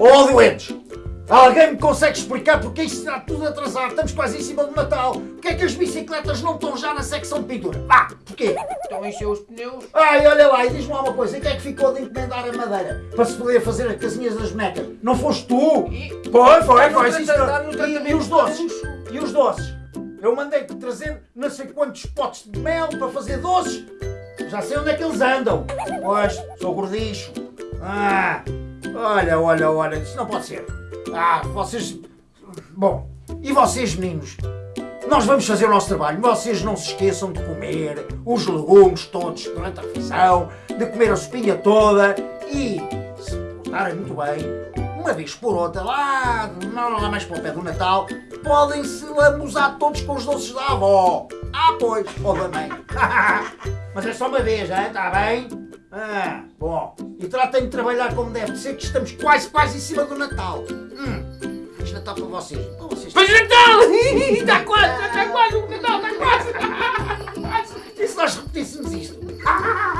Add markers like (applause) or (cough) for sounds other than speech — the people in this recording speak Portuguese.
Oh, doentes! Alguém me consegue explicar porque isto está tudo atrasado? Estamos quase em cima do Natal. Porquê é que as bicicletas não estão já na secção de pintura? Vá, porquê? Estão a encher os pneus. Ai, olha lá, e diz-me lá uma coisa, quem é que ficou de encomendar a madeira para se poder fazer as casinhas das bonecas? Não foste tu? E- Foi, foi, foi, sim, E, e os doces? E os doces? Eu mandei-te trazer não sei quantos potes de mel para fazer doces. Já sei onde é que eles andam. Pois, sou gordicho. Ah, olha, olha, olha, isso não pode ser. Ah, vocês... Bom, e vocês meninos? Nós vamos fazer o nosso trabalho. Vocês não se esqueçam de comer os legumes todos durante a refeição, de comer a sopinha toda e, se portarem muito bem, uma vez por outra, lá, não lá mais para o pé do Natal, podem-se lambuzar todos com os doces da avó. Ah, pois, ou da mãe. Mas é só uma vez, está bem? Ah, bom. Tratem de trabalhar como deve ser, que estamos quase, quase em cima do Natal. Hum, Feliz Natal para vocês. Para vocês. Feliz (laughs) Natal! Está quase, está quase, o Natal está quase! (laughs) E se nós repetíssemos isto? (laughs)